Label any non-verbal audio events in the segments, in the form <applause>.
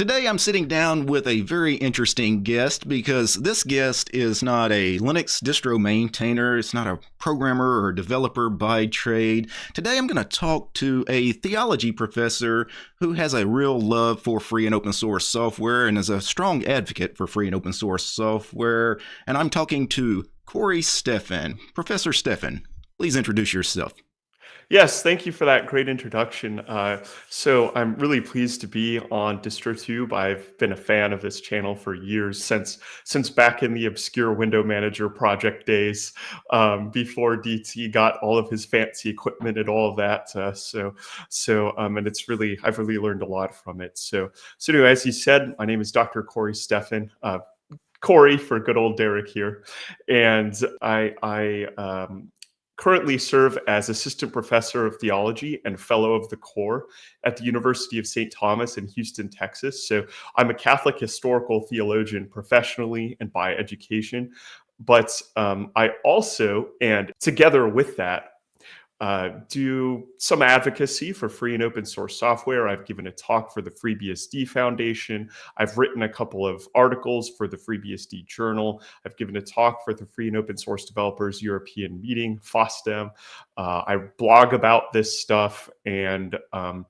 Today I'm sitting down with a very interesting guest because this guest is not a Linux distro maintainer, it's not a programmer or developer by trade. Today I'm going to talk to a theology professor who has a real love for free and open source software and is a strong advocate for free and open source software. And I'm talking to Corey Stephan. Professor Steffen, please introduce yourself. Yes, thank you for that great introduction. Uh, so I'm really pleased to be on DistroTube. I've been a fan of this channel for years, since since back in the obscure window manager project days, um, before DT got all of his fancy equipment and all of that. Uh, so so um, and it's really I've really learned a lot from it. So so anyway, as you said, my name is Dr. Corey Stephan. Uh, Corey for good old Derek here, and I I um, currently serve as assistant professor of theology and fellow of the core at the University of St. Thomas in Houston, Texas. So I'm a Catholic historical theologian professionally and by education. But um, I also, and together with that, uh, do some advocacy for free and open source software. I've given a talk for the FreeBSD Foundation. I've written a couple of articles for the FreeBSD Journal. I've given a talk for the Free and Open Source Developers European Meeting, FOSDEM. Uh, I blog about this stuff and um,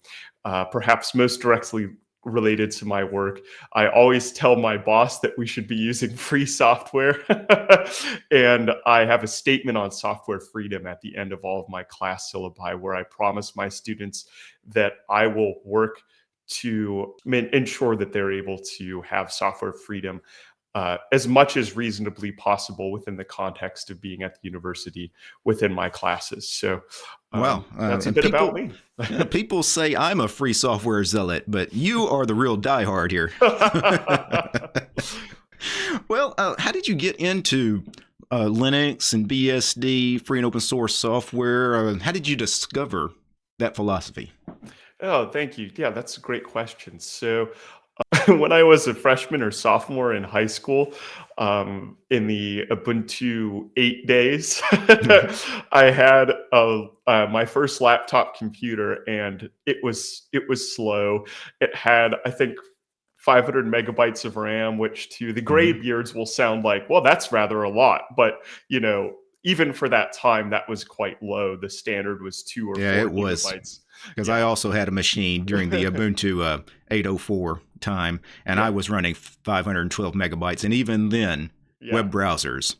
uh, perhaps most directly related to my work. I always tell my boss that we should be using <laughs> free software. <laughs> and I have a statement on software freedom at the end of all of my class syllabi where I promise my students that I will work to ensure that they're able to have software freedom uh, as much as reasonably possible within the context of being at the university within my classes. So, um, wow, uh, that's a bit people, about me. <laughs> yeah, people say I'm a free software zealot, but you are the real diehard here. <laughs> <laughs> well, uh, how did you get into uh, Linux and BSD, free and open source software? Uh, how did you discover that philosophy? Oh, thank you. Yeah, that's a great question. So, <laughs> when I was a freshman or sophomore in high school, um, in the Ubuntu eight days, <laughs> I had a, uh, my first laptop computer, and it was it was slow. It had, I think, 500 megabytes of RAM, which to the graybeards mm-hmm. will sound like, well, that's rather a lot. But you know, even for that time, that was quite low. The standard was two or yeah, four it was because yeah. I also had a machine during the <laughs> Ubuntu uh, 804 time, and yeah. I was running 512 megabytes, and even then, yeah. web browsers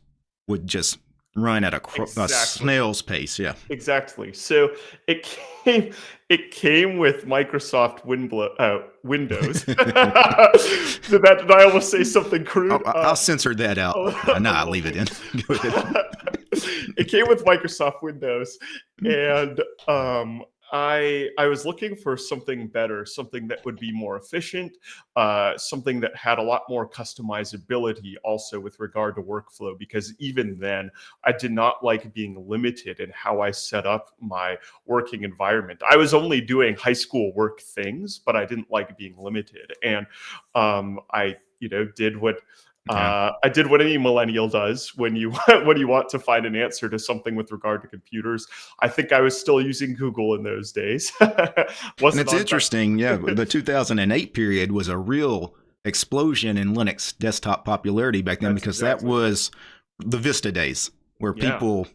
would just run at a, exactly. a, snail's pace. Yeah, exactly. So it came it came with Microsoft Winblo- uh, Windows. <laughs> <laughs> did that? Did I almost say something crude? I'll, I'll uh, censor that out. Uh, no, I'll leave it in. <laughs> it came with Microsoft Windows, and um, I I was looking for something better, something that would be more efficient, uh, something that had a lot more customizability also with regard to workflow. Because even then, I did not like being limited in how I set up my working environment. I was only doing high school work things, but I didn't like being limited, and um, I you know did what uh, I did what any millennial does when you <laughs> when you want to find an answer to something with regard to computers. I think I was still using Google in those days. <laughs> and it's interesting, yeah. <laughs> The 2008 period was a real explosion in Linux desktop popularity back then That's because exactly. that was the Vista days where yeah. people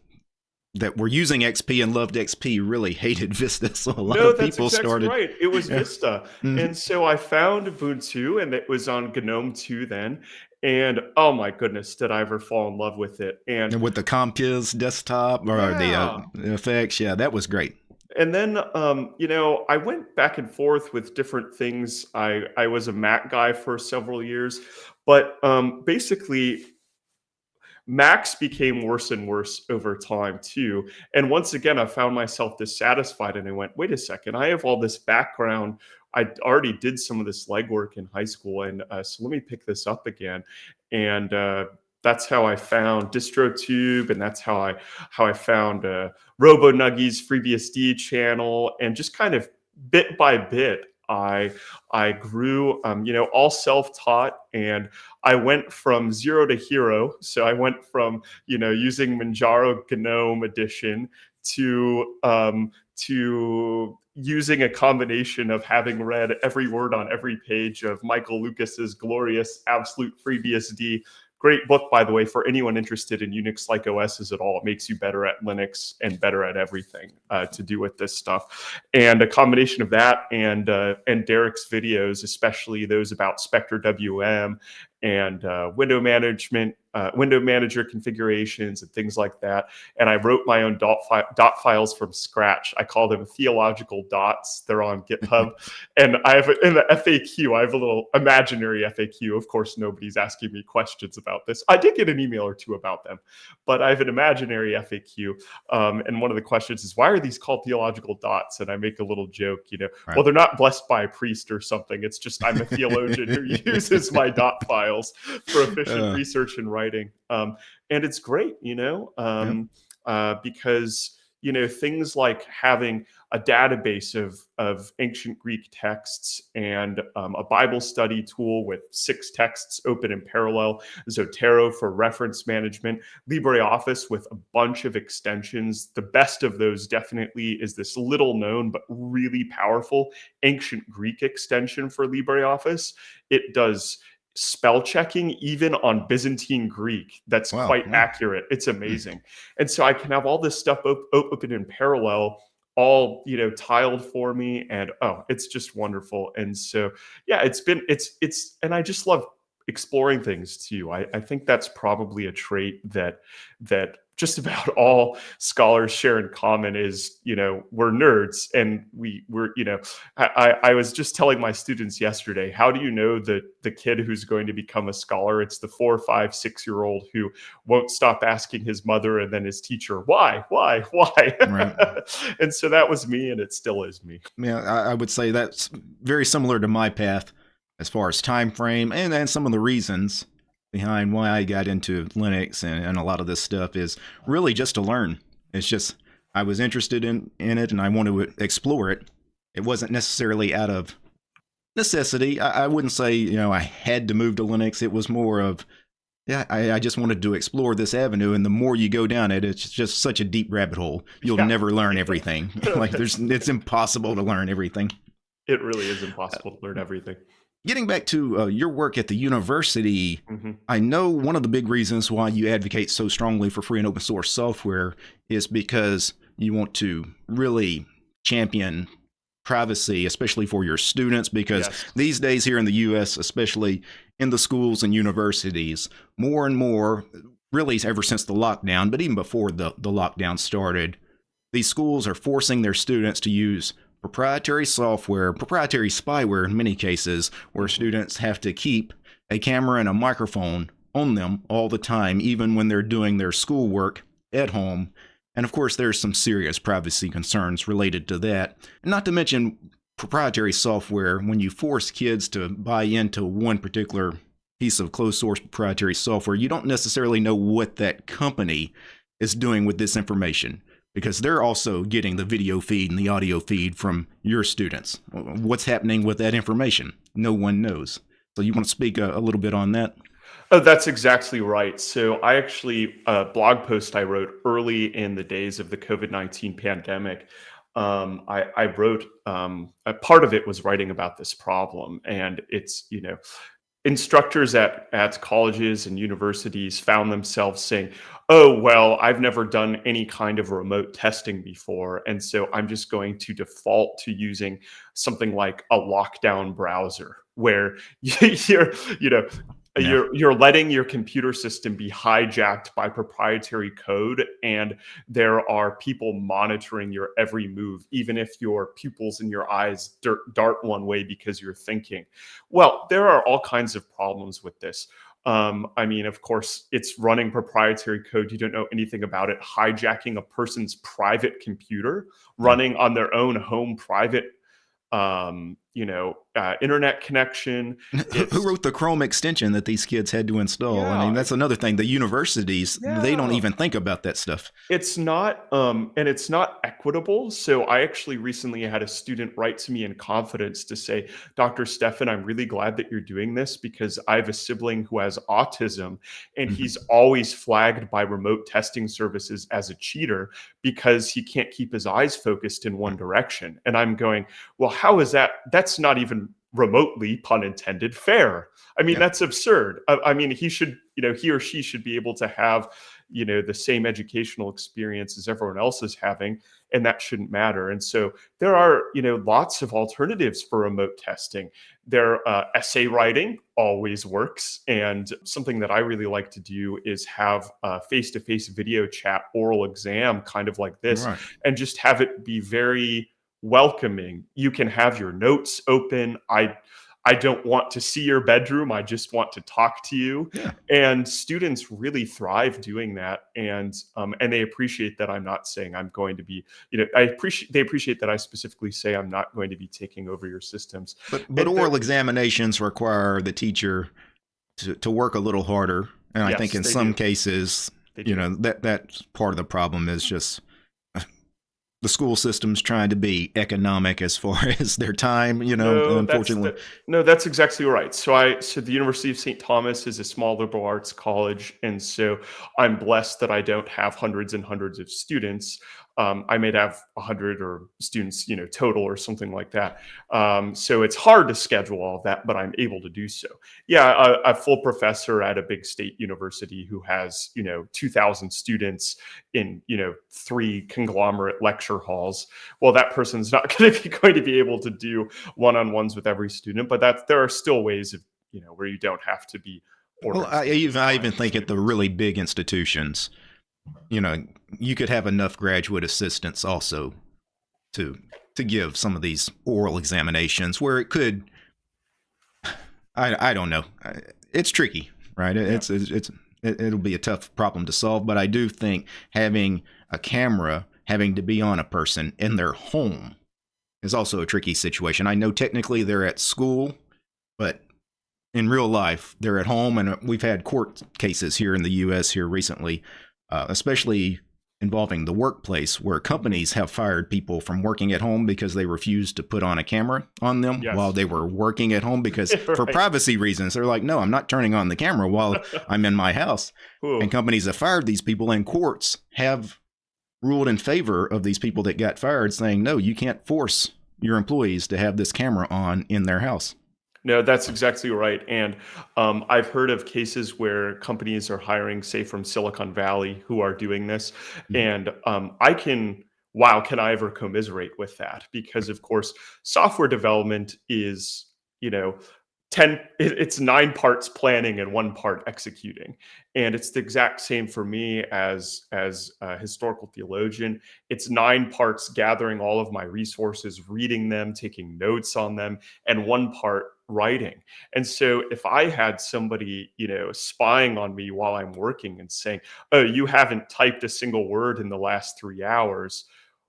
that were using XP and loved XP really hated Vista. So a lot no, of people exactly started. Right, it was yeah. Vista, mm-hmm. and so I found Ubuntu, and it was on GNOME 2 then, and oh my goodness, did I ever fall in love with it? And, and with the Compiz desktop or yeah. the, uh, effects, yeah, that was great. And then, um, you know, I went back and forth with different things. I I was a Mac guy for several years, but um, basically, Macs became worse and worse over time too. And once again, I found myself dissatisfied, and I went, "Wait a second! I have all this background I already did some of this legwork in high school, and uh, so let me pick this up again. And uh, that's how I found DistroTube, and that's how I how I found uh, RoboNuggie's FreeBSD channel, and just kind of bit by bit, I I grew, um, you know, all self-taught, and I went from zero to hero. So I went from you know using Manjaro GNOME edition to um, to using a combination of having read every word on every page of Michael Lucas's glorious Absolute FreeBSD Great book, by the way, for anyone interested in Unix like OSs at all. It makes you better at Linux and better at everything uh, to do with this stuff. And a combination of that and uh, and Derek's videos, especially those about spectrwm and uh, window management, uh, window manager configurations and things like that. And I wrote my own dot, fi dot files from scratch. I call them theological dots. They're on GitHub. <laughs> and I have in the FAQ, I have a little imaginary FAQ. Of course, nobody's asking me questions about this. I did get an email or two about them, but I have an imaginary FAQ. Um, and one of the questions is, why are these called theological dots? And I make a little joke, you know, right. well, they're not blessed by a priest or something. It's just I'm a theologian who <laughs> uses my dot files for efficient uh. research and writing. Um, and it's great, you know, um, yeah. uh, because you know things like having a database of of ancient Greek texts and um, a Bible study tool with six texts open in parallel, Zotero for reference management, LibreOffice with a bunch of extensions. The best of those definitely is this little known but really powerful ancient Greek extension for LibreOffice. It does spell checking even on Byzantine Greek that's wow. quite accurate. It's hmm. amazing. and so I can have all this stuff op- open in parallel all you know tiled for me and oh it's just wonderful and so yeah it's been it's it's and i just love exploring things too i, I think that's probably a trait that that just <laughs> about all scholars share in common is you know we're nerds and we we're you know I, I was just telling my students yesterday how do you know that the kid who's going to become a scholar? It's the four five six year old who won't stop asking his mother and then his teacher why? Why? <laughs> Why? Right. and so that was me and it still is me. Yeah I, I would say that's very similar to my path as far as time frame and then some of the reasons behind why I got into Linux and, and a lot of this stuff is really just to learn. It's just I was interested in, in it and I wanted to explore it. It wasn't necessarily out of necessity. I, I wouldn't say, you know, I had to move to Linux. It was more of, yeah, I, I, just wanted to explore this avenue. And the more you go down it, it's just such a deep rabbit hole. You'll yeah. never learn everything. <laughs> like there's, it's impossible to learn everything. It really is impossible to learn everything getting back to uh, your work at the university, mm-hmm. I know one of the big reasons why you advocate so strongly for free and open source software is because you want to really champion privacy, especially for your students, because yes. these days here in the US, especially in the schools and universities, more and more, really ever since the lockdown, but even before the, the lockdown started, these schools are forcing their students to use proprietary software, proprietary spyware in many cases, where students have to keep a camera and a microphone on them all the time, even when they're doing their schoolwork at home. And of course, there's some serious privacy concerns related to that. Not to mention proprietary software, when you force kids to buy into one particular piece of closed source proprietary software, you don't necessarily know what that company is doing with this information because they're also getting the video feed and the audio feed from your students. What's happening with that information? No one knows. So you want to speak a, a little bit on that? Oh, that's exactly right. So I actually a blog post I wrote early in the days of the COVID nineteen pandemic. Um, I, I, wrote um, a part of it was writing about this problem, and it's you know instructors at at colleges and universities found themselves saying, "Oh, well, I've never done any kind of remote testing before, and so I'm just going to default to using something like a lockdown browser where <laughs> you're, you know, yeah. you're you're letting your computer system be hijacked by proprietary code and there are people monitoring your every move even if your pupils in your eyes dart one way because you're thinking well there are all kinds of problems with this um, I mean, of course, it's running proprietary code. You don't know anything about it. Hijacking a person's private computer, running on their own home private um, you know, uh, internet connection. <laughs> Who wrote the Chrome extension that these kids had to install? Yeah. I mean, that's another thing. The universities yeah. they don't even think about that stuff. It's not, um, and it's not equitable. So I actually recently had a student write to me in confidence to say, Dr. Stephan, I'm really glad that you're doing this because I have a sibling who has autism, and mm-hmm. he's always flagged by remote testing services as a cheater because he can't keep his eyes focused in one direction. And I'm going, well, how is that? That's not even remotely, pun intended, fair. I mean, yeah. that's absurd. I, I, mean, he should, you know, he or she should be able to have, you know, the same educational experience as everyone else is having, and that shouldn't matter. And so there are, you know, lots of alternatives for remote testing. Their uh, essay writing always works, and something that I really like to do is have a face-to-face video chat oral exam, kind of like this, right. and just have it be very welcoming. You can have your notes open. I I don't want to see your bedroom. I just want to talk to you. Yeah. And students really thrive doing that, and um, and they appreciate that I'm not saying I'm going to be. You know, I appreciate they appreciate that I specifically say I'm not going to be taking over your systems. But but oral examinations require the teacher to, to work a little harder, and yes, I think in some do. cases, you know that that part of the problem is just the school system's trying to be economic as far <laughs> as their time, you know, no, unfortunately. That's the, no, that's exactly right. So I so the University of St. Thomas is a small liberal arts college and so I'm blessed that I don't have hundreds and hundreds of students um, I may have 100 or students, you know, total or something like that. Um, so it's hard to schedule all that, but I'm able to do so. Yeah, a, a, full professor at a big state university who has, you know, 2,000 students in, you know, three conglomerate lecture halls. Well, that person's not <laughs> going to be going to be able to do one-on-ones with every student, but that there are still ways of, you know, where you don't have to be. Well, I even I even think at the really big institutions you know, you could have enough graduate assistants also to to give some of these oral examinations where it could I I don't know. It's tricky, right? It's it's, it's it'll be a tough problem to solve, but I do think having a camera having to be on a person in their home is also a tricky situation. I know technically they're at school, but in real life they're at home and we've had court cases here in the US here recently uh, especially involving the workplace where companies have fired people from working at home because they refused to put on a camera on them yes. while they were working at home because <laughs> right. for privacy reasons they're like no i'm not turning on the camera while <laughs> i'm in my house Ooh. and companies have fired these people and courts have ruled in favor of these people that got fired saying no you can't force your employees to have this camera on in their house no, that's exactly right. And um, I've heard of cases where companies are hiring, say, from Silicon Valley, who are doing this. Mm-hmm. And um, I can, wow, can I ever commiserate with that? Because, of course, software development is, you know, 10 it's nine parts planning and one part executing and it's the exact same for me as as a historical theologian it's nine parts gathering all of my resources reading them taking notes on them and one part writing and so if i had somebody you know spying on me while i'm working and saying oh you haven't typed a single word in the last three hours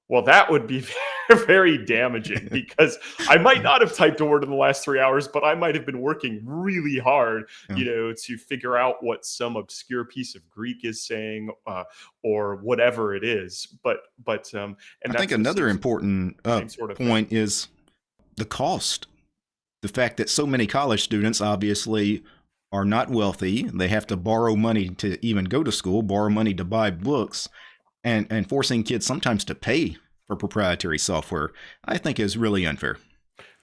well, that would be <laughs> very damaging <laughs> because I might not have typed a word in the last three hours, but I might have been working really hard, yeah. you know, to figure out what some obscure piece of Greek is saying uh, or whatever it is. But, but, um, and I think another important uh, sort of point thing. is the cost. The fact that so many college students obviously are not wealthy, they have to borrow money to even go to school, borrow money to buy books and and forcing kids sometimes to pay for proprietary software, I think is really unfair.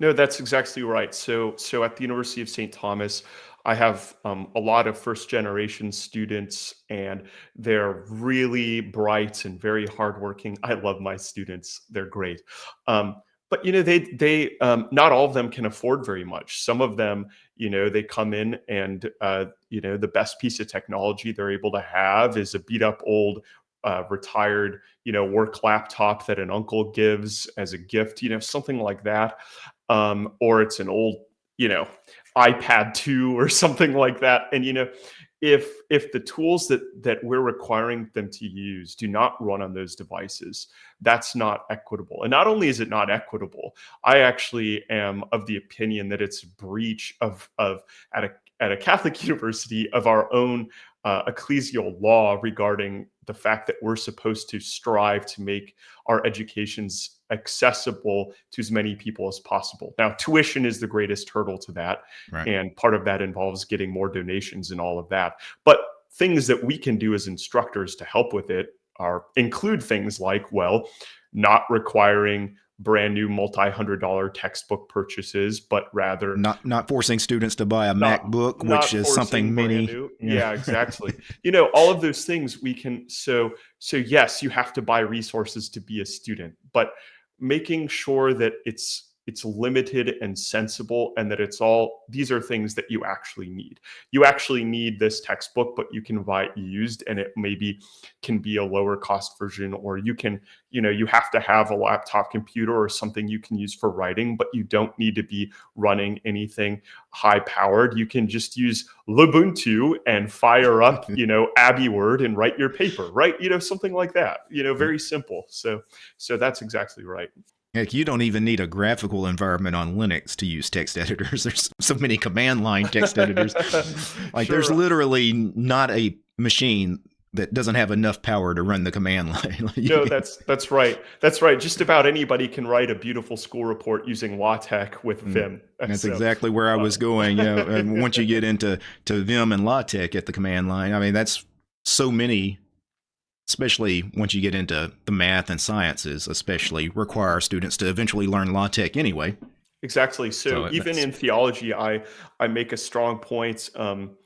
No, that's exactly right. So so at the University of St. Thomas, I have um, a lot of first generation students, and they're really bright and very hardworking. I love my students; they're great. Um, but you know, they they um, not all of them can afford very much. Some of them, you know, they come in and uh, you know the best piece of technology they're able to have is a beat up old uh, retired, you know, work laptop that an uncle gives as a gift, you know, something like that. Um, or it's an old, you know, iPad 2 or <laughs> something like that. And, you know, if if the tools that that we're requiring them to use do not run on those devices that's not equitable. And not only is it not equitable i actually am of the opinion that it's a breach of of at a at a catholic <laughs> university of our own uh, ecclesial law regarding the fact that we're supposed to strive to make our educations accessible to as many people as possible. Now, tuition is the greatest hurdle to that. Right. And part of that involves getting more donations and all of that. But things that we can do as instructors to help with it are include things like, well, not requiring brand new multi-hundred dollar textbook purchases, but rather not not forcing students to buy a not, MacBook, which is something many. Yeah. yeah, exactly. <laughs> you know, all of those things we can. So so yes, you have to buy resources to be a student, but making sure that it's it's limited and sensible and that it's all these are things that you actually need. You actually need this textbook but you can buy it used and it maybe can be a lower cost version or you can you know you have to have a laptop computer or something you can use for writing but you don't need to be running anything high powered you can just use Lubuntu and fire up <laughs> you know AbiWord and write your paper right? You know something like that you know very simple. So so that's exactly right Heck, you don't even need a graphical environment on Linux to use text editors. <laughs> There's so many command line text editors. <laughs> like sure. there's literally not a machine that doesn't have enough power to run the command <laughs> line. no, that's that's right. That's right. Just about anybody can write a beautiful school report using LaTeX with mm, Vim. That's so, exactly where I was going. You know, and once you get into to Vim and LaTeX at the command line, I mean that's so many especially once you get into the math and sciences, especially require students to eventually learn LaTeX anyway. Exactly. So, so even in theology, I I make a strong point um,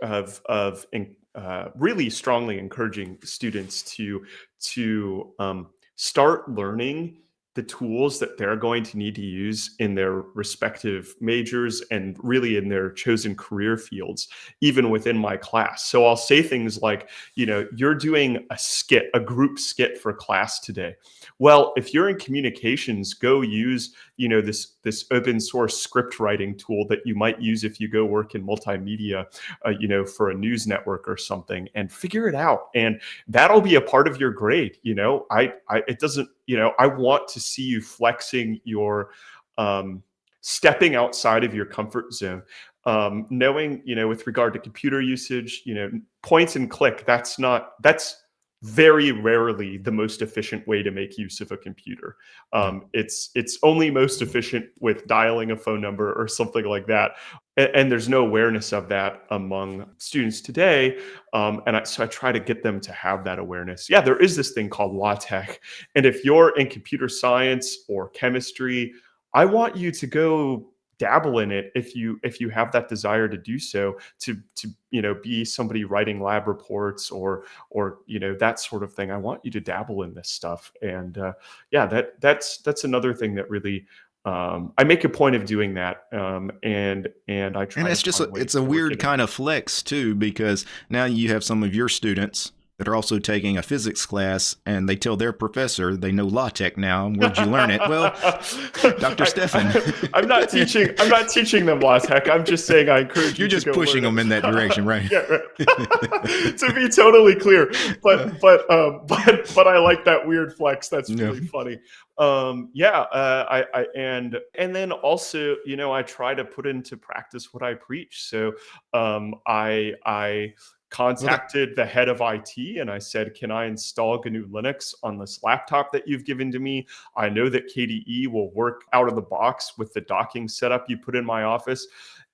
of of uh, really strongly encouraging students to to um, start learning the tools that they're going to need to use in their respective majors and really in their chosen career fields, even within my class. So I'll say things like, you know, you're doing a skit, a group skit for class today. Well, if you're in communications, go use, you know, this, this open source script writing tool that you might use if you go work in multimedia, uh, you know, for a news network or something and figure it out. And that'll be a part of your grade. You know, I, I, it doesn't, you know, I want to see you flexing your um, stepping outside of your comfort zone. Um, knowing, you know, with regard to computer usage, you know, points and click, that's not, that's very rarely the most efficient way to make use of a computer. Um, it's it's only most efficient with dialing a phone number or something like that, and, and there's no awareness of that among students today. Um, and I, so I try to get them to have that awareness. Yeah, there is this thing called LaTeX, and if you're in computer science or chemistry, I want you to go dabble in it if you if you have that desire to do so to to you know be somebody writing lab reports or or you know that sort of thing i want you to dabble in this stuff and uh, yeah that that's that's another thing that really um, I make a point of doing that, um, and and I try. And it's just a, it's a weird kind of flex too, because now you have some of your students that are also taking a physics class and they tell their professor they know LaTeX now. Where'd you learn it? Well, <laughs> Dr. Stephan. <laughs> I, am not teaching. I'm not teaching them LaTeX. I'm just saying I encourage. You're you just pushing them in that direction, right? <laughs> yeah, right. to be totally clear, but but um, but but I like that weird flex. That's really yeah. funny. Um, yeah, uh, I, I and and then also, you know, I try to put into practice what I preach. So um, I I contacted the head of IT and I said, Can I install GNU Linux on this laptop that you've given to me? I know that KDE will work out of the box with the docking setup you put in my office.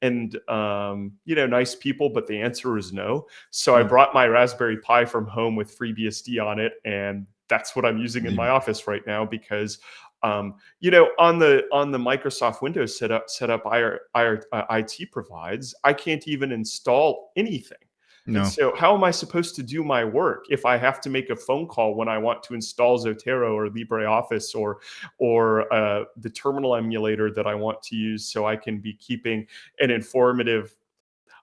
And, um, you know, nice people, but the answer is no. So I hmm. brought my Raspberry Pi from home with FreeBSD on it. And that's what I'm using in my office right now because um, you know, on the on the Microsoft Windows setup setup IR, IR, uh, IT provides, I can't even install anything. No. And so how am I supposed to do my work if I have to make a phone call when I want to install Zotero or LibreOffice or or uh, the terminal emulator that I want to use so I can be keeping an informative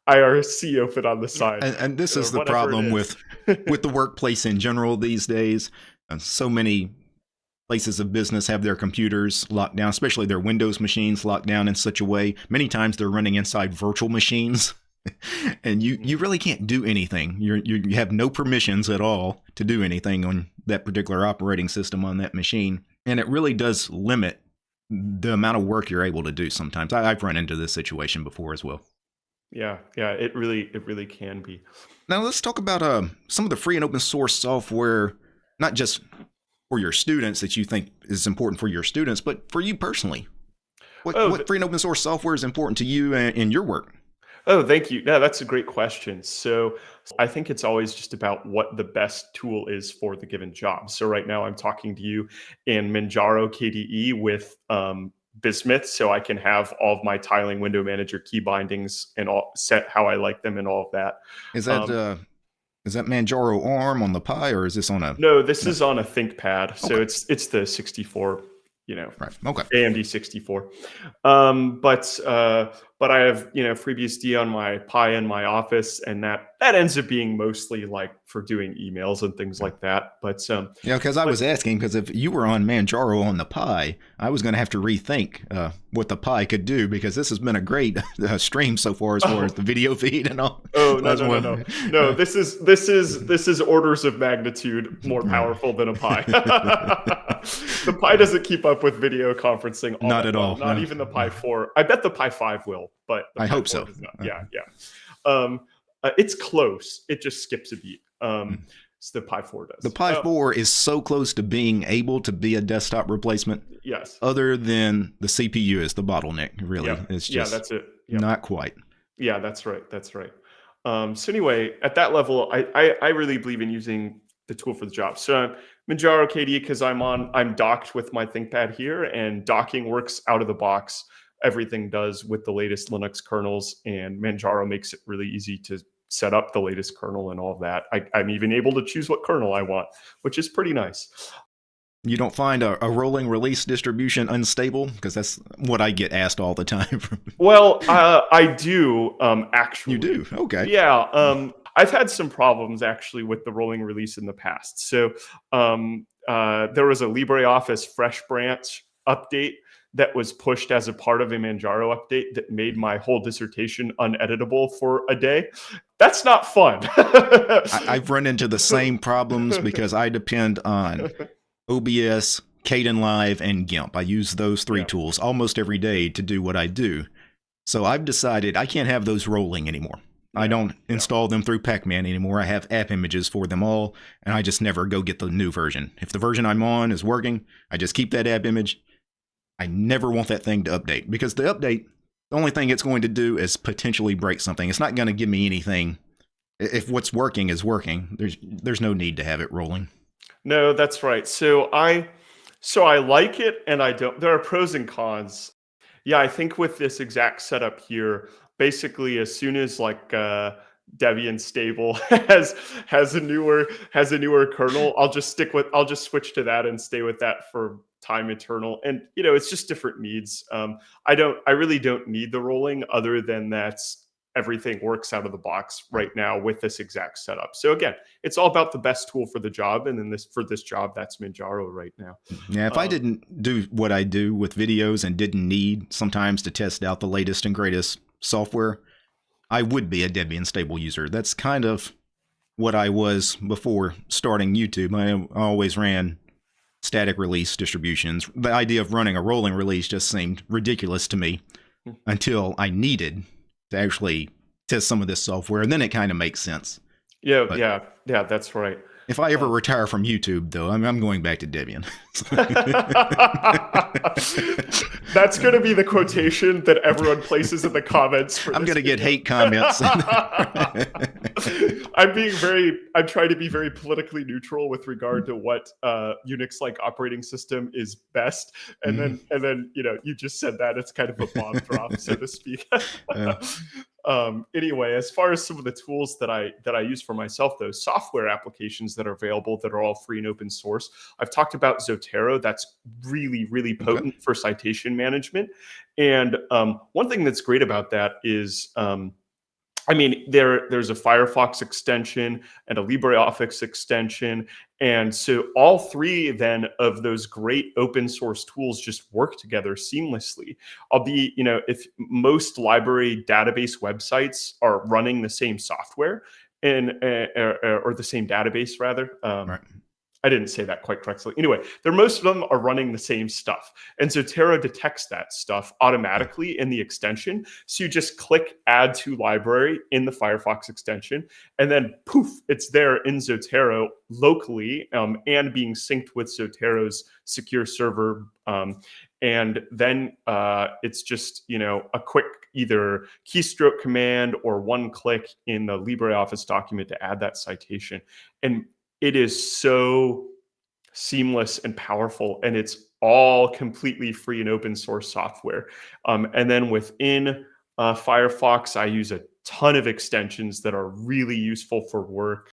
IRC open on the side. And, and this is the problem is. with with the workplace in general these days. Uh, so many places of business have their computers locked down, especially their Windows machines locked down in such a way. Many times they're running inside virtual machines <laughs> and you you really can't do anything. You're, you you have no permissions at all to do anything on that particular operating system on that machine, and it really does limit the amount of work you're able to do. Sometimes I, I've run into this situation before as well. Yeah, yeah, it really it really can be. Now let's talk about uh, some of the free and open source software, not just for your students that you think is important for your students, but for you personally. What, oh, what free and open source software is important to you and your work? Oh, thank you. Yeah, that's a great question. So I think it's always just about what the best tool is for the given job. So right now I'm talking to you in Manjaro KDE with um, Bismuth, so I can have all of my tiling window manager key bindings and all set how I like them and all of that. Is that um, uh, is that Manjaro ARM on the Pi or is this on a? No, this no. is on a ThinkPad. So okay. it's it's the 64 you know, right. okay. AMD 64. Um, but uh, but I have you know FreeBSD on my Pi in my office, and that that ends up being mostly like for doing emails and things like that. But um, yeah, because I was asking because if you were on Manjaro on the Pi, I was going to have to rethink uh, what the Pi could do because this has been a great <laughs> uh, stream so far as far oh. as <laughs> the video feed and all. Oh no <laughs> no, no no no no this is this is this is orders of magnitude more powerful than a Pi. the Pi doesn't keep up with video conferencing. All not at all. Not no. even the Pi 4. I bet the Pi 5 will but I hope so. Yeah, yeah. Um, uh, it's close. It just skips a beat. Um, hmm. so the Pi 4 does. The Pi uh, 4 is so close to being able to be a desktop replacement. Yes. Other than the CPU is the bottleneck, really. Yeah, it's just yeah, that's it. Yep. Not quite. Yeah, that's right. That's right. Um, so anyway, at that level, I, I, I really believe in using the tool for the job. So Manjaro KDE because I'm on I'm docked with my ThinkPad here, and docking works out of the box everything does with the latest Linux kernels, and Manjaro makes it really easy to set up the latest kernel and all of that. I, am even able to choose what kernel I want, which is pretty nice. You don't find a, a rolling release distribution unstable? Because that's what I get asked all the time. <laughs> well, uh, I do um, actually. You do? Okay. Yeah. Um, I've had some problems actually with the rolling release in the past. So um, uh, there was a LibreOffice Fresh Branch update that was pushed as a part of a Manjaro update that made my whole dissertation uneditable for a day. That's not fun. I, have run into the same problems because I depend on OBS, Kdenlive, and GIMP. I use those three yeah. tools almost every day to do what I do. So I've decided I can't have those rolling anymore. Yeah. I don't install yeah. them through Pacman anymore. I have app images for them all, and I just never go get the new version. If the version I'm on is working, I just keep that app image I never want that thing to update because the update, the only thing it's going to do is potentially break something. It's not going to give me anything. If what's working is working, there's there's no need to have it rolling. No, that's right. So I so I like it and I don't. There are pros and cons. Yeah, I think with this exact setup here, basically as soon as like uh Debian stable <laughs> has has a newer has a newer kernel, I'll just stick with I'll just switch to that and stay with that for time eternal. And you know, it's just different needs. Um, I don't I really don't need the rolling other than that everything works out of the box right now with this exact setup. So again, it's all about the best tool for the job. And then this for this job, that's Manjaro right now. Yeah, if um, I didn't do what I do with videos and didn't need sometimes to test out the latest and greatest software, I would be a Debian stable user. That's kind of what I was before starting YouTube. I always ran static release distributions. The idea of running a rolling release just seemed ridiculous to me hmm. until I needed to actually test some of this software, and then it kind of makes sense. Yeah, but, yeah, yeah, that's right. If I ever uh, retire from YouTube, though, I'm, I'm going back to Debian. <laughs> That's going to be the quotation that everyone places in the comments. I'm going to get hate comments. <laughs> I'm being very, I'm trying to be very politically neutral with regard to what uh, Unix-like operating system is best, and mm. then, and then, you know, you just said that it's kind of a bomb drop, so to speak. <laughs> yeah um, anyway, as far as some of the tools that I that I use for myself, those software applications that are available that are all free and open source. I've talked about Zotero. That's really really potent okay. for citation management. And um, one thing that's great about that is um, I mean, there there's a Firefox extension and a LibreOffice extension, and so all three then of those great open source tools just work together seamlessly. I'll be, you know, if most library database websites are running the same software and uh, or, or, the same database rather, um, right. I didn't say that quite correctly. Anyway, they're most of them are running the same stuff. And Zotero detects that stuff automatically in the extension. So you just click add to library in the Firefox extension, and then poof, it's there in Zotero locally um, and being synced with Zotero's secure server. Um, and then uh, it's just, you know, a quick either keystroke command or one click in the LibreOffice document to add that citation. And it is so seamless and powerful and it's all completely free and open source software um, and then within uh, firefox i use a ton of extensions that are really useful for work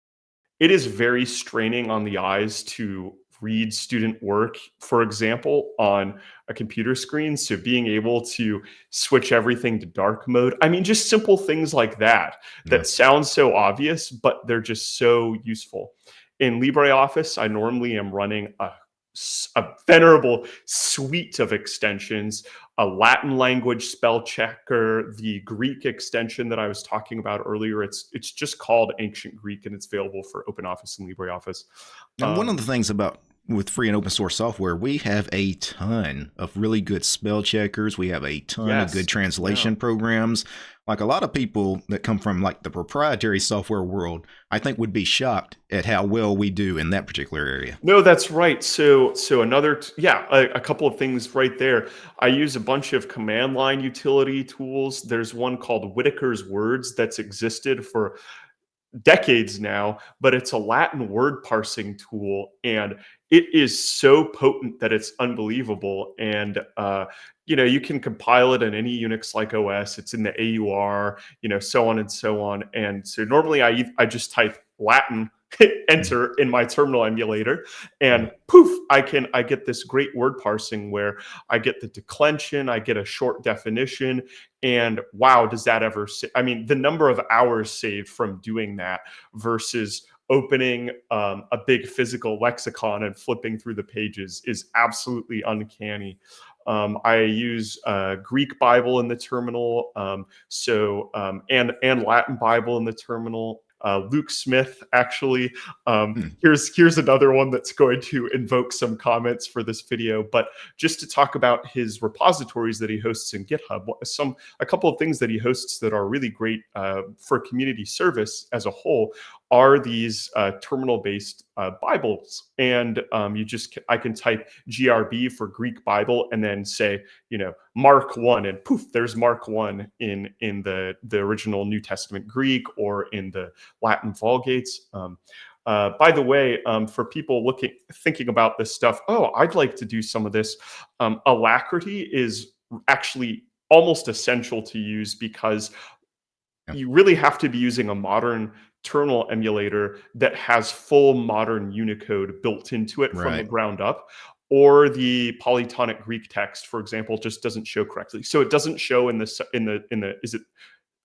it is very straining on the eyes to read student work, for example, on a computer screen. So being able to switch everything to dark mode. I mean, just simple things like that that sound so obvious, but they're just so useful in LibreOffice, I normally am running a, a venerable suite of extensions, a Latin language spell checker, the Greek extension that I was talking about earlier. It's it's just called Ancient Greek and it's available for OpenOffice and LibreOffice. And um, one of the things about with free and open source software, we have a ton of really good spell checkers. We have a ton yes, of good translation yeah. programs. Like a lot of people that come from like the proprietary software world, I think would be shocked at how well we do in that particular area. No, that's right. So, so another, yeah, a, a couple of things right there. I use a bunch of command line utility tools. There's one called Whitaker's Words that's existed for decades now, but it's a Latin word parsing tool and it is so potent that it's unbelievable. And, uh, you know, you can compile it in any Unix like OS, it's in the AUR, you know, so on and so on. And so normally I, I just type Latin enter in my terminal emulator and poof i can i get this great word parsing where i get the declension i get a short definition and wow does that ever i mean the number of hours saved from doing that versus opening um, a big physical lexicon and flipping through the pages is absolutely uncanny um, I use uh, Greek Bible in the terminal, um, so um, and and Latin Bible in the terminal, uh, Luke Smith, actually. Um, hmm. Here's here's another one that's going to invoke some comments for this video, but just to talk about his repositories that he hosts in GitHub, some a couple of things that he hosts that are really great uh, for community service as a whole are these uh, terminal-based uh, Bibles, and um, you just I can type GRB for Greek Bible and then say you know Mark one, and poof, there's Mark one in in the the original New Testament Greek or in the Latin Vulgates. Um, uh, by the way, um, for people looking thinking about this stuff, oh, I'd like to do some of this. Um, Alacritty is actually almost essential to use because you really have to be using a modern terminal emulator that has full modern Unicode built into it right. from the ground up or the polytonic Greek text, for example, just doesn't show correctly. So it doesn't show in the in the in the is it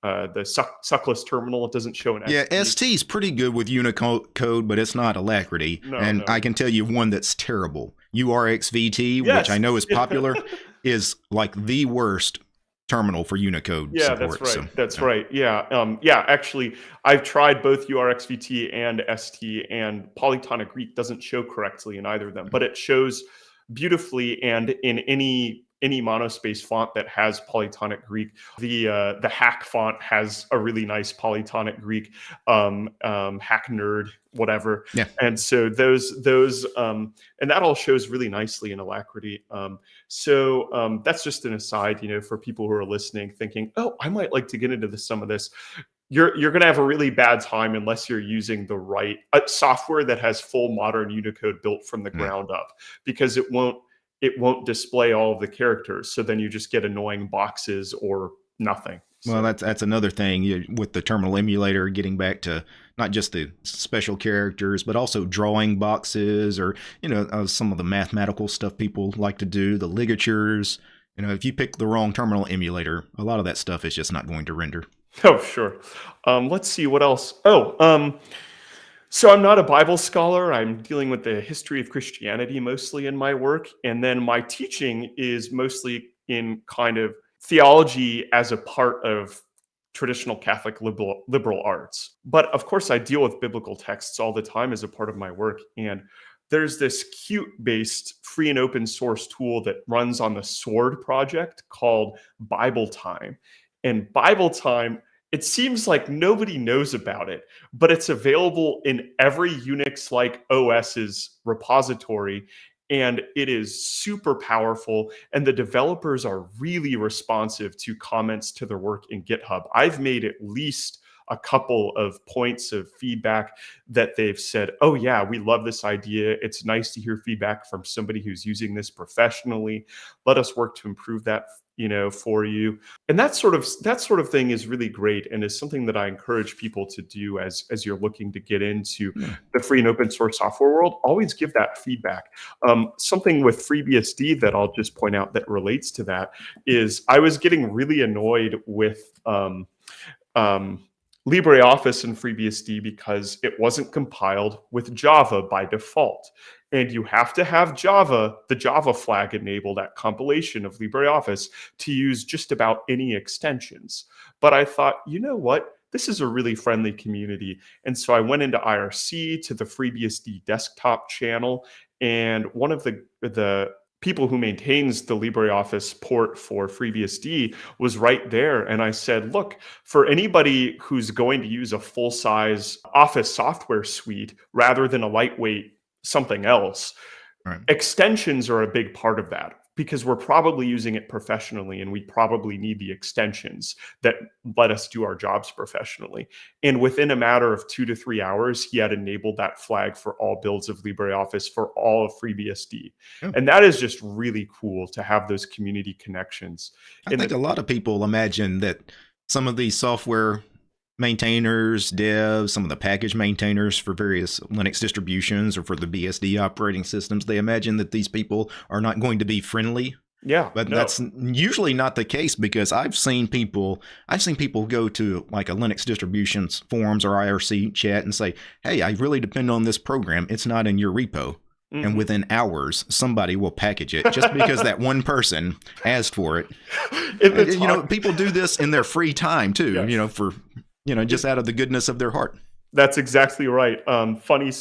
uh, the suck, suckless terminal. It doesn't show an. Yeah, ST is pretty good with Unicode, but it's not Alacritty. No, and no. I can tell you one that's terrible. URXVT, yes. which I know is <laughs> popular, is like the worst terminal for Unicode. Yeah, support, that's right. So, that's yeah. right. Yeah, um, yeah. Actually, I've tried both URXVT and ST, and Polytonic Greek doesn't show correctly in either of them, but it shows beautifully and in any any monospace font that has polytonic Greek. The uh, the hack font has a really nice polytonic Greek, um, um, hack nerd, whatever. Yeah. And so those those um, and that all shows really nicely in Alacritty. Um, so um, that's just an aside, you know, for people who are listening, thinking, oh, I might like to get into this, some of this you're you're going to have a really bad time unless you're using the right uh, software that has full modern Unicode built from the mm. ground up because it won't it won't display all of the characters. So then you just get annoying boxes or nothing. So. Well, that's that's another thing you, with the terminal emulator. Getting back to not just the special characters, but also drawing boxes, or you know, uh, some of the mathematical stuff people like to do, the ligatures. You know, if you pick the wrong terminal emulator, a lot of that stuff is just not going to render. Oh, sure. Um, let's see what else. Oh, um, so I'm not a Bible scholar. I'm dealing with the history of Christianity mostly in my work. And then my teaching is mostly in kind of theology as a part of traditional Catholic liberal, liberal arts. But of course, I deal with biblical texts all the time as a part of my work. And there's this Qt based free and open source tool that runs on the Sword project called BibleTime. And BibleTime it seems like nobody knows about it, but it's available in every Unix like OS's repository and it is super powerful and the developers are really responsive to comments to their work in GitHub. I've made at least a couple of points of feedback that they've said, oh, yeah, we love this idea. It's nice to hear feedback from somebody who's using this professionally. Let us work to improve that you know for you. And that sort of that sort of thing is really great and is something that i encourage people to do as as you're looking to get into yeah. The free and open source software world. Always give that feedback. Um, something with freebsd that i'll just point out that relates to that is i was getting really annoyed with um, um, LibreOffice and FreeBSD because it wasn't compiled with Java by default and you have to have Java, the Java flag enabled at compilation of LibreOffice to use just about any extensions. But I thought, you know what? This is a really friendly community. And so I went into IRC to the FreeBSD desktop channel, and one of the, the people who maintains the LibreOffice port for FreeBSD was right there. And I said, look, for anybody who's going to use a full size Office software suite rather than a lightweight something else. Right. Extensions are a big part of that because we're probably using it professionally and we probably need the extensions that let us do our jobs professionally. And within a matter of two to three hours, he had enabled that flag for all builds of LibreOffice for all of FreeBSD. Yeah. And that is just really cool to have those community connections. I and think a lot of people imagine that some of these software maintainers, devs, some of the package maintainers for various Linux distributions or for the BSD operating systems, they imagine that these people are not going to be friendly. Yeah. But no. that's usually not the case because I've seen people I've seen people go to like a Linux distributions forums or IRC chat and say, "Hey, I really depend on this program. It's not in your repo." Mm-hmm. And within hours, somebody will package it just because that one person asked for it. <laughs> you know, people do this in their free time too. Yes. You know, for you know, just out of the goodness of their heart. That's exactly right. Um, funny,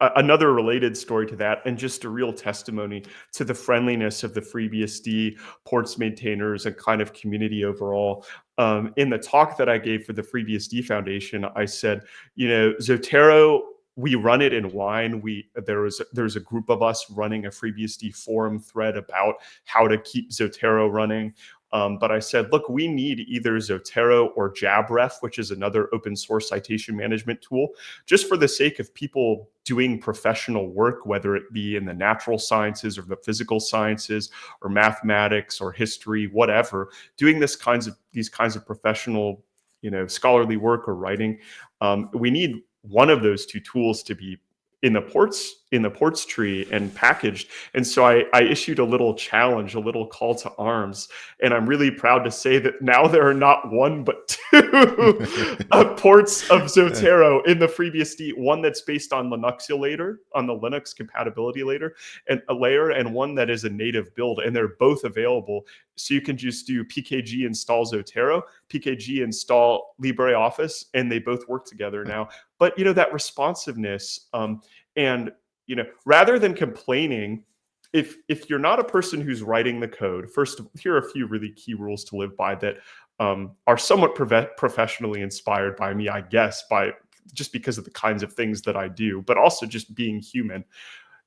uh, another related story to that, and just a real testimony to the friendliness of the FreeBSD ports maintainers and kind of community overall. Um, in the talk that I gave for the FreeBSD Foundation, I said, you know, Zotero we run it in wine we there was there's a group of us running a freebsd forum thread about how to keep zotero running um, but I said, look, we need either Zotero or JabRef, which is another open source citation management tool, just for the sake of people doing professional work, whether it be in the natural sciences or the physical sciences or mathematics or history, whatever, doing this kinds of these kinds of professional, you know, scholarly work or writing. Um, we need one of those two tools to be in the ports in the ports tree and packaged. And so I, I issued a little challenge a little call to arms. And i'm really proud to say that now there are not one but <laughs> two <laughs> uh, ports of zotero in the freebsd one that's based on linuxulator on the linux compatibility layer and a layer and one that is a native build. And they're both available. So you can just do pkg install zotero pkg install libreoffice and they both work together now. But you know that responsiveness um, and you know rather than complaining if if you're not a person who's writing the code first here are a few really key rules to live by that um, are somewhat professionally inspired by me i guess by just because of the kinds of things that i do but also just being human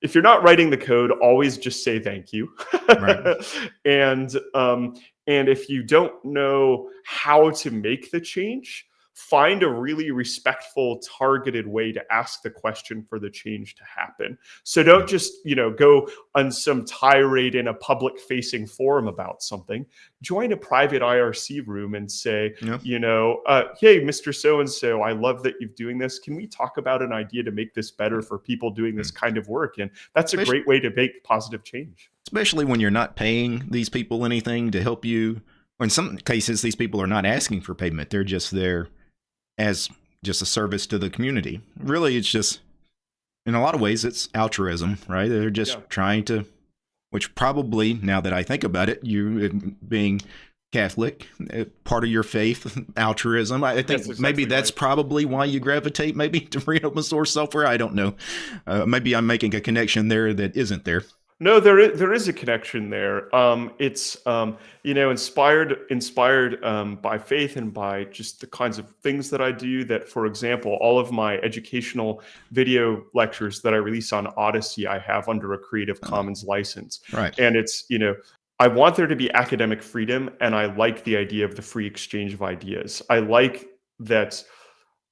if you're not writing the code always just say thank you right. <laughs> and um, and if you don't know how to make the change find a really respectful targeted way to ask the question for the change to happen. So don't just you know go on some tirade in a public facing forum about something. Join a private irc room and say yeah. you know uh, hey mr so and so i love that you're doing this. Can we talk about an idea to make this better for people doing this mm. kind of work? And that's a great way to make positive change. Especially when you're not paying these people anything to help you. Or in some cases, these people are not asking for payment; they're just there as just a service to the community. Really, it's just in a lot of ways, it's altruism, right? They're just yeah. trying to, which probably now that I think about it, you being Catholic, uh, part of your faith, <laughs> altruism. I think that's exactly maybe that's right. probably why you gravitate maybe <laughs> to free open source software. I don't know. Uh, maybe I'm making a connection there that isn't there. No, there is, there is a connection there. Um, it's um, you know inspired inspired um, by faith and by just the kinds of things that I do. That, for example, all of my educational video lectures that I release on Odysee, I have under a Creative oh. Commons license. Right. And it's you know I want there to be academic freedom, and I like the idea of the free exchange of ideas. I like that.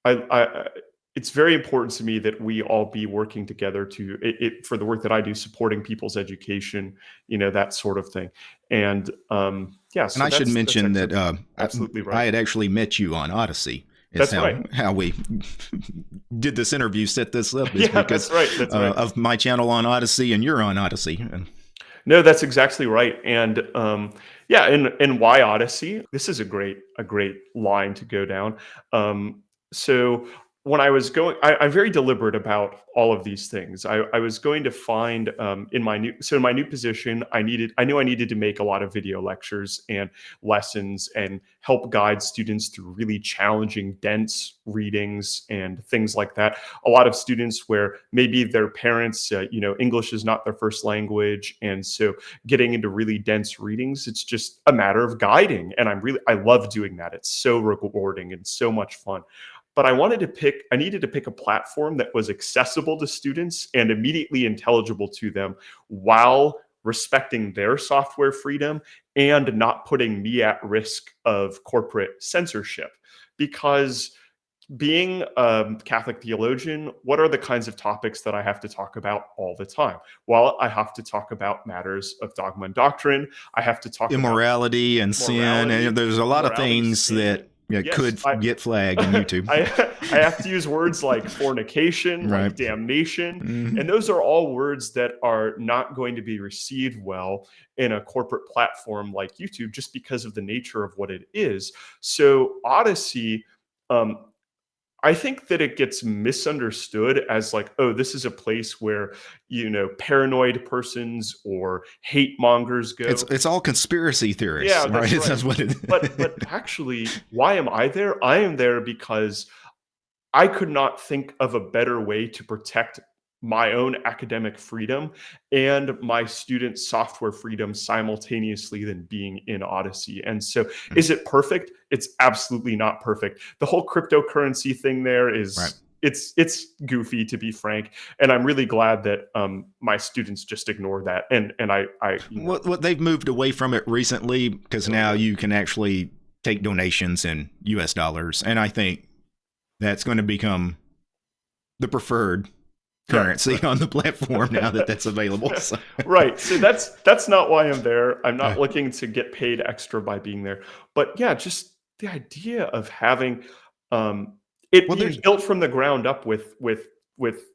I, I it's very important to me that we all be working together to it, it, for the work that I do, supporting people's education, you know, that sort of thing. And um, yeah, so and I should mention that uh, absolutely right. I had actually met you on Odysee. That's how, right. How we <laughs> did this interview, set this up. <laughs> yeah, because, that's right. That's uh, right. Of my channel on Odysee, and you're on Odysee. And, no, that's exactly right. And um, yeah, and and why Odysee? This is a great a great line to go down. Um, so when I was going, I, am very deliberate about all of these things. I, I was going to find um, in my new, so in my new position, I needed, I knew I needed to make a lot of video lectures and lessons and help guide students through really challenging, dense readings and things like that. A lot of students where maybe their parents, uh, you know, English is not their first language, and so getting into really dense readings, it's just a matter of guiding. And I'm really, I love doing that. It's so rewarding and so much fun but I wanted to pick, I needed to pick a platform that was accessible to students and immediately intelligible to them while respecting their software freedom and not putting me at risk of corporate censorship. Because being a Catholic theologian, what are the kinds of topics that I have to talk about all the time? Well, I have to talk about matters of dogma and doctrine. I have to talk about immorality and sin, and there's a lot of things that yeah, yes, could I, get flagged in <laughs> YouTube. I, I have to use words like fornication, right. like damnation, mm-hmm. and those are all words that are not going to be received well in a corporate platform like YouTube, just because of the nature of what it is. So Odysee um, I think that it gets misunderstood as like, oh, this is a place where you know paranoid persons or hate mongers go. It's it's all conspiracy theories. Yeah, that's, right? <laughs> right. that's what it. but but actually, why am I there? I am there because I could not think of a better way to protect my own academic freedom and my student software freedom simultaneously than being in Odysee. And so, mm-hmm. is it perfect? It's absolutely not perfect. The whole cryptocurrency thing there is. Right. It's it's goofy to be frank, and I'm really glad that um, my students just ignore that. And and I I you know, what, what they've moved away from it recently because now you can actually take donations in U.S. dollars, and I think that's going to become the preferred currency right. on the platform now that that's available. <laughs> So. right. So that's that's not why I'm there. I'm not looking to get paid extra by being there. But yeah, just the idea of having um, it well, being built from the ground up with with with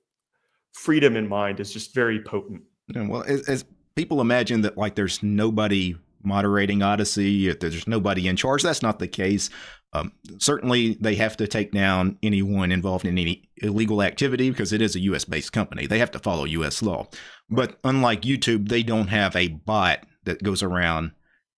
freedom in mind is just very potent. Well, as, as people imagine that like there's nobody moderating Odysee, if there's nobody in charge, that's not the case. Um, certainly, they have to take down anyone involved in any illegal activity because it is a U.S. based company. They have to follow U.S. law. But unlike YouTube, they don't have a bot that goes around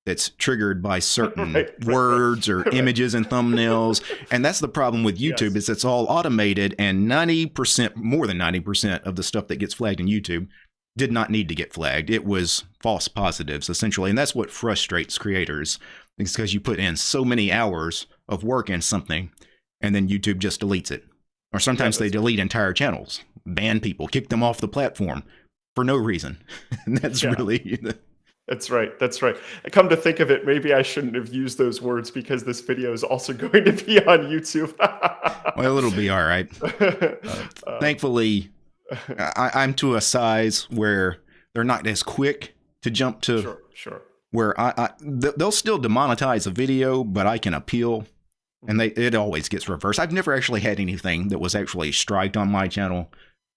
that's triggered by certain <laughs> right, words or right. <laughs> images and thumbnails. and that's the problem with YouTube yes. is it's all automated and 90% more than 90% of the stuff that gets flagged in YouTube did not need to get flagged. It was false positives essentially. And that's what frustrates creators. It's because you put in so many hours of work in something and then YouTube just deletes it. Or sometimes they delete entire channels, ban people, kick them off the platform for no reason. <laughs> and that's yeah. really <laughs> That's right. That's right. Come to think of it, maybe I shouldn't have used those words because this video is also <laughs> going to be on YouTube. well, it'll be all right. Uh, thankfully, I, I'm to a size where they're not as quick to jump to sure, sure where I, I they'll still demonetize a video, but I can appeal, and they it always gets reversed. I've never actually had anything that was actually striked on my channel.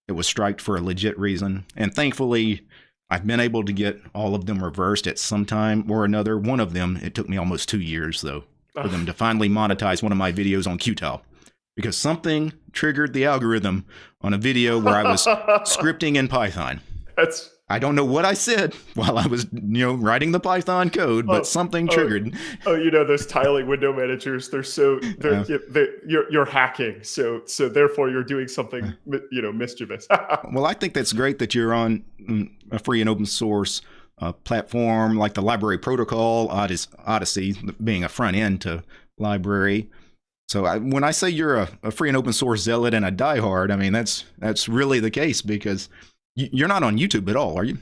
It was striked for a legit reason, and thankfully, I've been able to get all of them reversed at some time or another. One of them, it took me almost two years though for them to finally monetize one of my videos on Qtile because something triggered the algorithm on a video where I was <laughs> scripting in Python. That's I don't know what I said <laughs> while I was, you know, writing the Python code, but oh, something oh. triggered. Oh, oh, you know those tiling window managers? They're so they're, yeah. they're, you're you're hacking, so so therefore you're doing something you know mischievous. <laughs> well, I think that's great that you're on mm, a free and open source uh, platform like the LBRY Protocol, Odysee, being a front end to LBRY. So I, when I say you're a, a, free and open source zealot and a diehard, I mean that's that's really the case because you're not on YouTube at all, are you?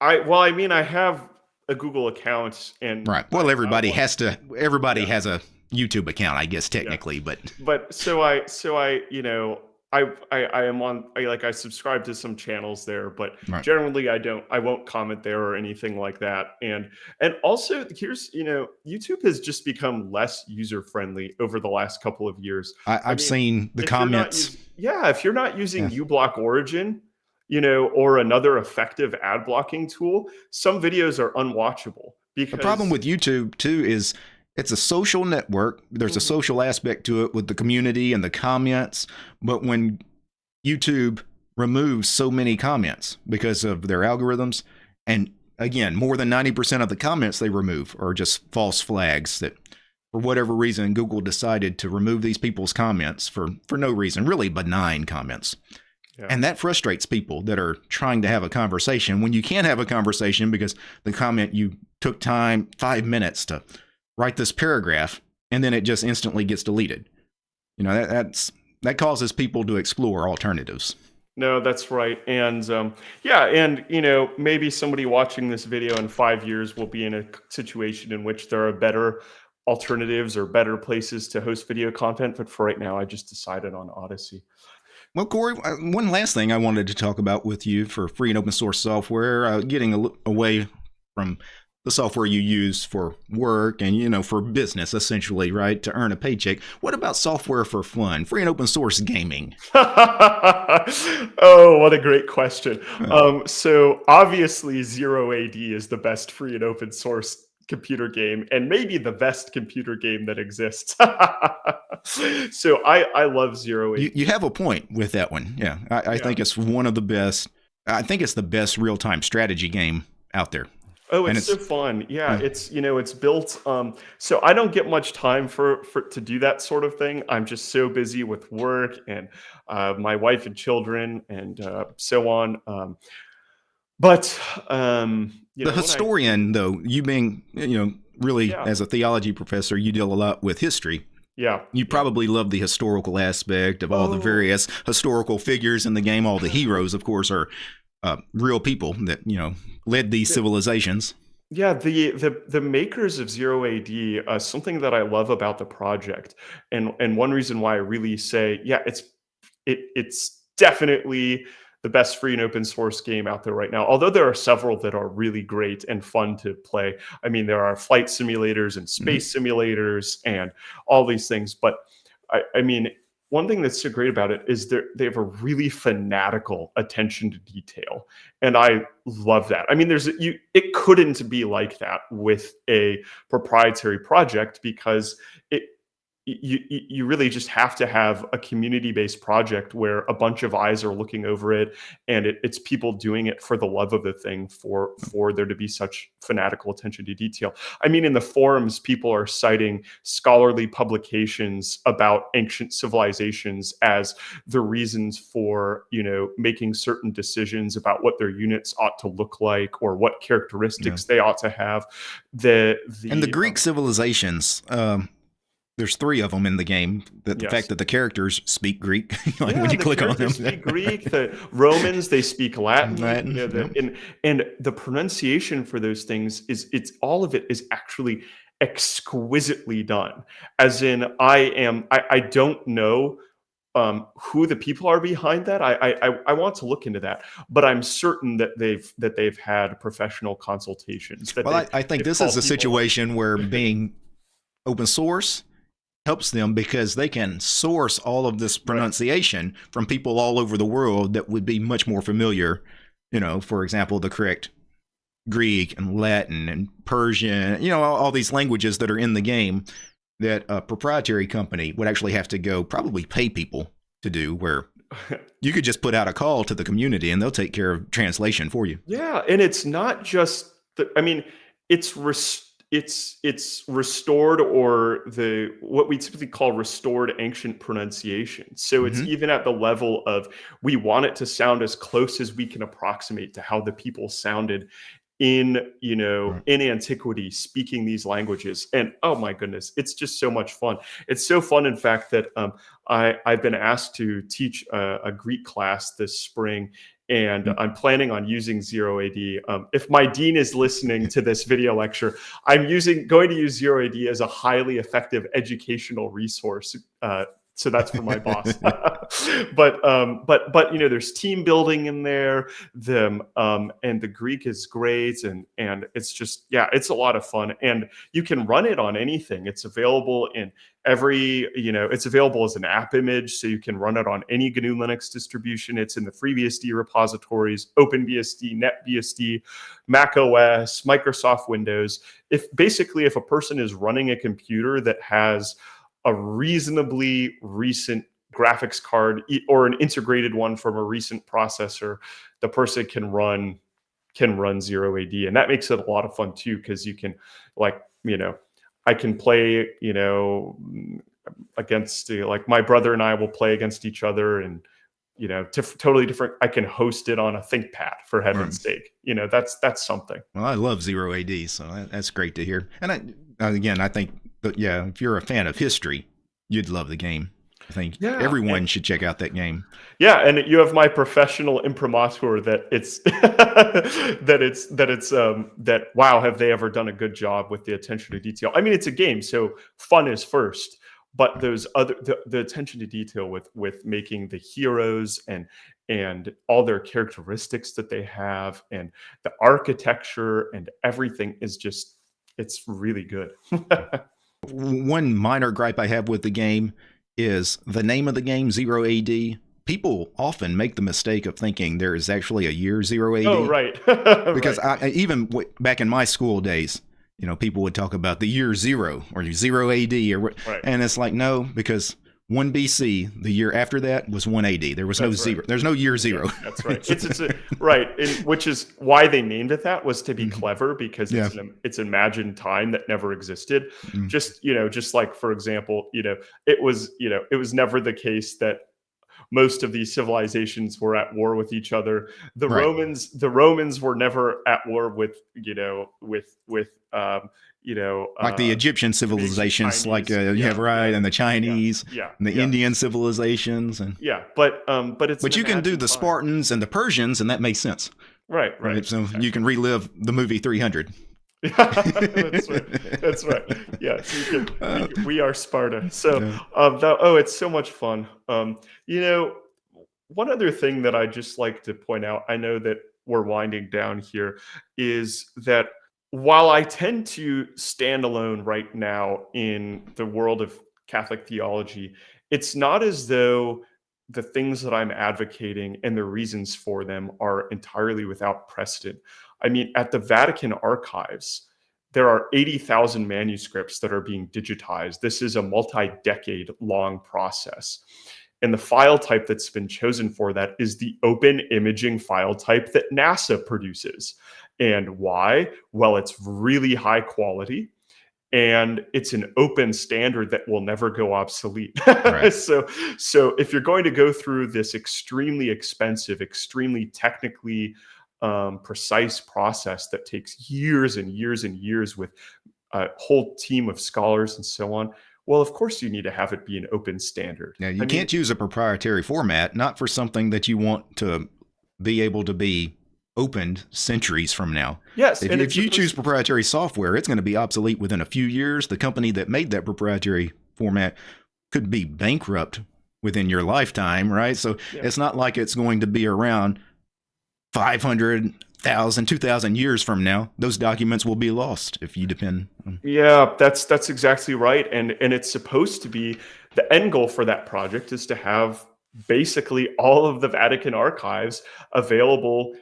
I well, I mean, I have a Google account, and right. Well, everybody has to. Everybody yeah. has a YouTube account, I guess, technically, yeah. but but so I so I you know I, I, I am on I like I subscribe to some channels there, but right. generally I don't I won't comment there or anything like that. And and also here's you know YouTube has just become less user friendly over the last couple of years. I, have I mean, seen the comments. yeah, if you're not using yeah. uBlock Origin, you know, or another effective ad blocking tool, some videos are unwatchable. Because the problem with YouTube too is it's a social network. There's mm-hmm. a social aspect to it with the community and the comments. But when YouTube removes so many comments because of their algorithms, and again, more than 90% of the comments they remove are just false flags that for whatever reason Google decided to remove these people's comments for for no reason, really benign comments. Yeah. And that frustrates people that are trying to have a conversation when you can't have a conversation because the comment you took time 5 minutes to write this paragraph and then it just instantly gets deleted. You know, that, that's that causes people to explore alternatives. No, that's right. And um, yeah, and you know, maybe somebody watching this video in five years will be in a situation in which there are better alternatives or better places to host video content. But for right now, I just decided on Odysee. Well, Corey, uh, one last thing I wanted to talk about with you for free and open source software, uh, getting away from the software you use for work and you know for business essentially right to earn a paycheck. What about software for fun free and open source gaming? <laughs> Oh what a great question. Um, so obviously zero ad is the best free and open source computer game and maybe the best computer game that exists <laughs> so i i love zero AD. You, you have a point with that one yeah i, I yeah. think it's one of the best i think it's the best real-time strategy game out there Oh, it's, it's, so fun. Yeah, it's you know, it's built um so I don't get much time for for to do that sort of thing. I'm just so busy with work and uh, my wife and children and uh, so on. Um but um the know, historian I, though, you being you know, really yeah. as a theology professor, you deal a lot with history. Yeah. You probably love the historical aspect of all oh. the various historical figures in the game. All the heroes, of course, are uh, real people that you know led these civilizations. Yeah, the the the makers of Zero AD, uh, something that I love about the project, and and one reason why I really say, yeah, it's it it's definitely the best free and open source game out there right now. Although there are several that are really great and fun to play. I mean, there are flight simulators and mm-hmm. space mm-hmm. simulators and all these things. But I, I mean, one thing that's so great about it is they have a really fanatical attention to detail and i love that i mean there's you it couldn't be like that with a proprietary project because it you you really just have to have a community based project where a bunch of eyes are looking over it and it, it's people doing it for the love of the thing for for there to be such fanatical attention to detail i mean in the forums people are citing scholarly publications about ancient civilizations as the reasons for you know making certain decisions about what their units ought to look like or what characteristics yeah. they ought to have the, the and the greek um, civilizations um there's three of them in the game. The, the yes. fact that the characters speak Greek, <laughs> like yeah, when you click on them, speak Greek. The Romans they speak Latin, <laughs> Latin you know, the, yeah. and and the pronunciation for those things is it's all of it is actually exquisitely done. As in, I am I, I don't know um, who the people are behind that. I, I I want to look into that, but I'm certain that they've that they've had professional consultations. well, I, I think this is a situation where <laughs> being open source helps them because they can source all of this pronunciation right. from people all over the world that would be much more familiar you know, for example, the correct Greek and Latin and Persian, you know, all, all these languages that are in the game that a proprietary company would actually have to go probably pay people to do where <laughs> you could just put out a call to the community and they'll take care of translation for you. Yeah, and it's not just the I mean, it's res- it's it's restored or the what we typically call restored ancient pronunciation. So it's Mhm. even at the level of we want it to sound as close as we can approximate to how the people sounded in you know Right. in antiquity speaking these languages and oh my goodness it's just so much fun it's so fun in fact that um, I, i've been asked to teach a, a greek class this spring and Mm. i'm planning on using zero ad um, if my dean is listening to this video lecture i'm using going to use zero ad as a highly effective educational resource uh, so that's for my boss. <laughs> But um but but you know there's team building in there the um and the greek is great and and it's just yeah it's a lot of fun and you can run it on anything. It's available in every you know it's available as an app image so you can run it on any gnu linux distribution. It's in the freebsd repositories openbsd netbsd mac os microsoft windows. If basically if a person is running a computer that has a reasonably recent graphics card or an integrated one from a recent processor the person can run can run zero ad and that makes it a lot of fun too because you can like you know i can play you know mm, against like my brother and i will play against each other and you know tif- totally different. I can host it on a thinkpad for heaven's sake. You know that's that's something. Well, I love zero AD, so that's great to hear. And I, again, I think that yeah, if you're a fan of history, you'd love the game. I think Yeah, everyone should check out that game. Yeah, and you have my professional imprimatur that it's <laughs> that it's that it's um that wow, have they ever done a good job with the attention to detail? I mean, it's a game, so fun is first, but those other the, the attention to detail with with making the heroes and and all their characteristics that they have and the architecture and everything is just it's really good. <laughs> One minor gripe I have with the game is the name of the game, Zero AD. People often make the mistake of thinking there is actually a year Zero AD. oh, right. <laughs> Because Right. I, even w- back in my school days, you know, people would talk about the year zero or zero AD or what, Right. and it's like no, because one BC, the year after that was one AD. There was no right. zero. There's no year zero. That's right. <laughs> It's it's a, right, and which is why they named it that was to be Mhm. clever because it's an it's imagined time that never existed. Mm. Just you know, just like for example, you know, it was you know, it was never the case that most of these civilizations were at war with each other. The Right. Romans, the Romans were never at war with you know with with um, you know like the uh, Egyptian civilizations, like uh, yeah, Yeah, right, yeah, and the Chinese, yeah and the yeah, Indian civilizations, and yeah, but um, but it's but you can do the time. Spartans and the Persians, and that makes sense, right, right. right? So you can relive the movie 300. <laughs> that's right. That's right. Yeah, so can, <laughs> Uh, we, we are Sparta. So, Yeah. um, that, oh, it's so much fun. Um, you know, one other thing that I just like to point out, I know that we're winding down here, is that while I tend to stand alone right now in the world of Catholic theology, it's not as though the things that I'm advocating and the reasons for them are entirely without precedent. I mean, at the Vatican archives, there are 80,000 manuscripts that are being digitized. This is a multi decade long process. And the file type that's been chosen for that is the open imaging file type that NASA produces. And why? Well, it's really high quality and it's an open standard that will never go obsolete. Right. <laughs> so so if you're going to go through this extremely expensive, extremely technically um, precise process that takes years and years and years with a whole team of scholars and so on, well, of course you need to have it be an open standard. Now, you I can't use a proprietary format, not for something that you want to be able to be opened centuries from now. yes, If, and if you choose proprietary software, it's going to be obsolete within a few years. The company that made that proprietary format could be bankrupt within your lifetime, right? So Yeah. it's not like it's going to be around 500,000, 2,000 years from now. Those documents will be lost if you depend on. Yeah, that's that's exactly right, and and it's supposed to be the end goal for that project is to have basically all of the Vatican archives available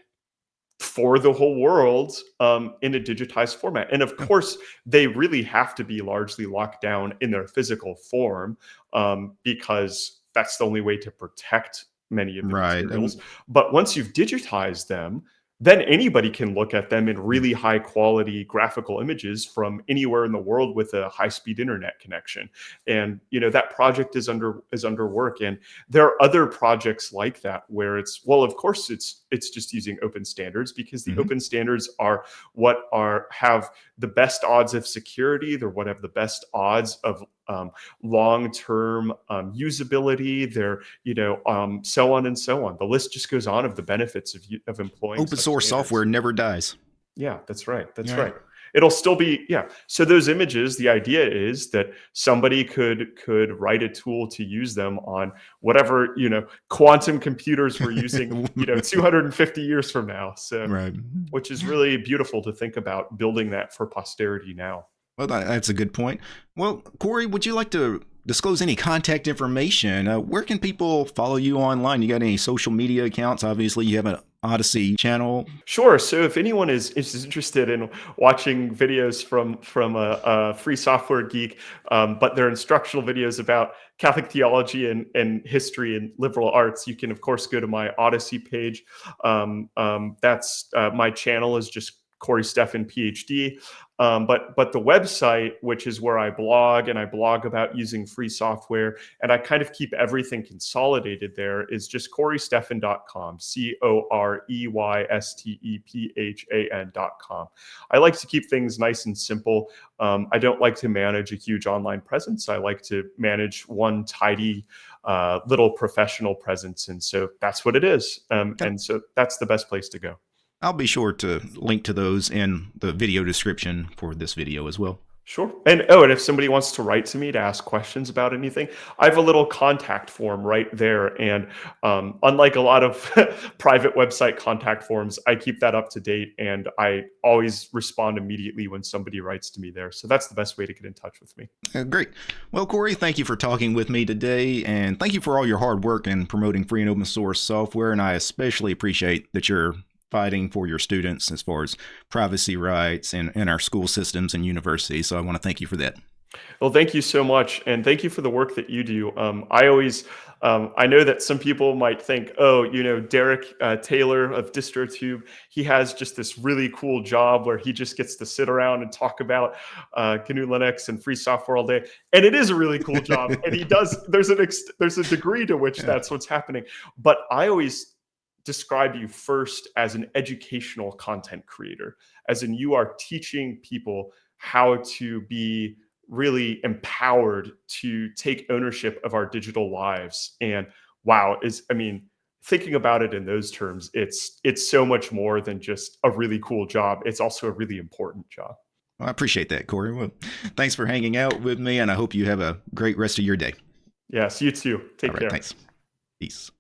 for the whole world um, in a digitized format. And of course, they really have to be largely locked down in their physical form um, because that's the only way to protect many of the Right. materials. But once you've digitized them, then anybody can look at them in really high quality graphical images from anywhere in the world with a high speed internet connection. And you know that project is under is under work. And there are other projects like that where it's well of course it's it's just using open standards because the Mhm. open standards are what are have the best odds of security. They're what have the best odds of um, long-term um, usability they're you know um, so on and so on the list just goes on of the benefits of, u- of employing open source standards. software never dies. Yeah, that's right. That's Yeah. right. It'll still be yeah. So those images, the idea is that somebody could could write a tool to use them on whatever, you know, quantum computers we're using, <laughs> you know, 250 years from now. So Right. which is really beautiful to think about building that for posterity now. Well, that's a good point. Well, Corey, would you like to disclose any contact information? Uh, where can people follow you online? You got any social media accounts? Obviously, you have an Odysee channel. Sure. So if anyone is, is interested in watching videos from from a, a free software geek, um, but they're instructional videos about Catholic theology and, and history and liberal arts, you can of course go to my Odysee page. Um, um, that's uh, my channel is just Corey Stephan PhD. Um, but but the website, which is where I blog and I blog about using free software, and I kind of keep everything consolidated there, is just CoreyStephan.com, C O R E Y S T E P H A N.com. I like to keep things nice and simple. Um, I don't like to manage a huge online presence. I like to manage one tidy uh, little professional presence. And so that's what it is. Um, Okay. and so that's the best place to go. I'll be sure to link to those in the video description for this video as well. Sure. And oh, and if somebody wants to write to me to ask questions about anything, I have a little contact form right there. And um, unlike a lot of <laughs> private website contact forms, I keep that up to date and I always respond immediately when somebody writes to me there. So that's the best way to get in touch with me. Uh, great. Well, Corey, thank you for talking with me today, and thank you for all your hard work in promoting free and open source software. And I especially appreciate that you're fighting for your students as far as privacy rights in, in our school systems and universities. So I want to thank you for that. Well, thank you so much, and thank you for the work that you do. Um, I always, um, I know that some people might think, oh, you know, Derek uh, Taylor of DistroTube, he has just this really cool job where he just gets to sit around and talk about uh, GNU Linux and free software all day, and it is a really cool job, and he does. There's an ex- there's a degree to which <laughs> Yeah. that's what's happening, but I always describe you first as an educational content creator, as in you are teaching people how to be really empowered to take ownership of our digital lives. And wow, is I mean, thinking about it in those terms, it's it's so much more than just a really cool job. It's also a really important job. Well, I appreciate that, Corey. Well, thanks for hanging out with me, and I hope you have a great rest of your day. Yes, you too. Take right, care. thanks. Peace.